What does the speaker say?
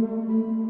Música